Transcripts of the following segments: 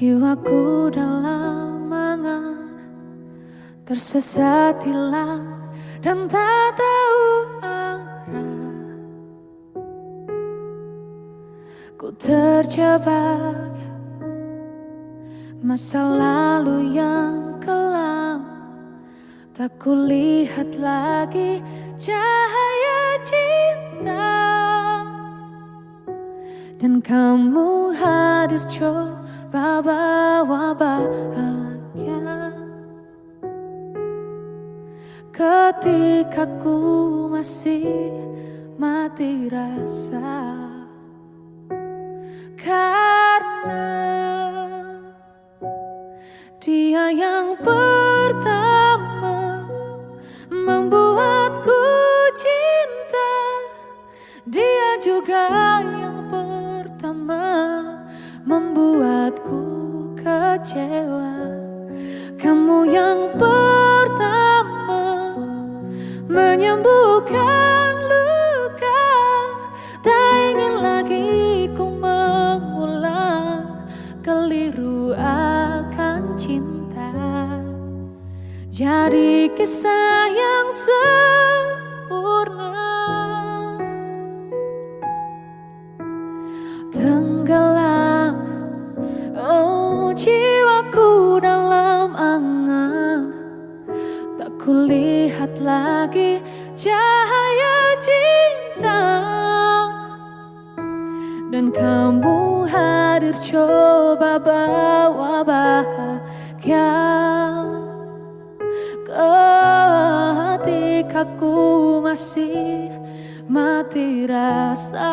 Jiwaku dalam angan Tersesat hilang dan tak tahu arah. Ku terjebak Masa lalu yang kelam. Tak kulihat lagi cahaya cinta. Dan kamu hadir coba bawa bahagia. Ketika ku masih mati rasa Karena dia yang pertama membuatku cinta Dia juga yang kecewa. Kamu yang pertama menyembuhkan luka. Tak ingin lagi ku mengulang keliru akan cinta. Jadi kisah yang sempurna. Tenggelam Oh jiwaku Tak kulihat lagi cahaya cinta. Dan kamu hadir coba bawa bahagia. Ketika ku masih mati rasa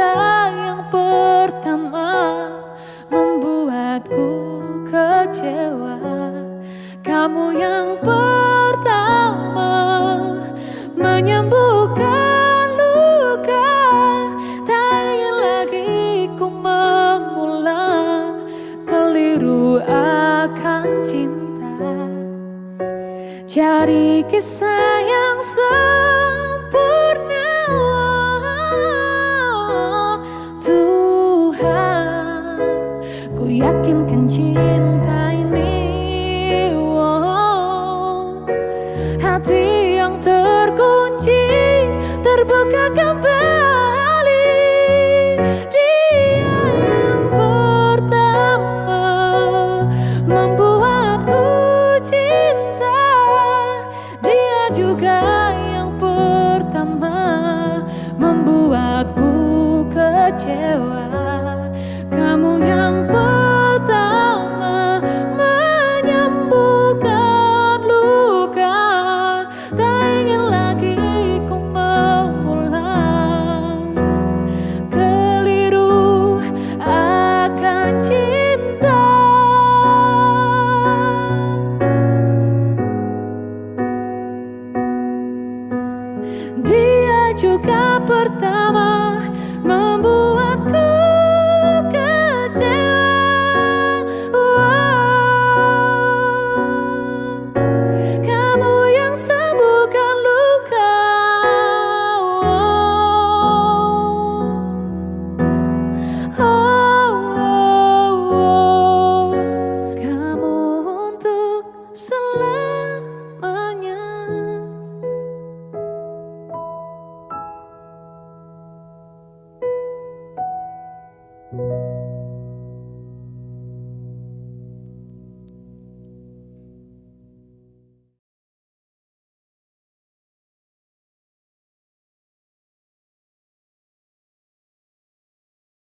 Yang pertama membuatku kecewa. Kamu yang pertama menyembuhkan luka. Tak ingin lagi ku mengulang keliru akan cinta. Jadi kisah yang sempurna Hati yang terkunci terbuka kembali Dia yang pertama membuatku cinta. Dia juga yang pertama membuatku kecewa juga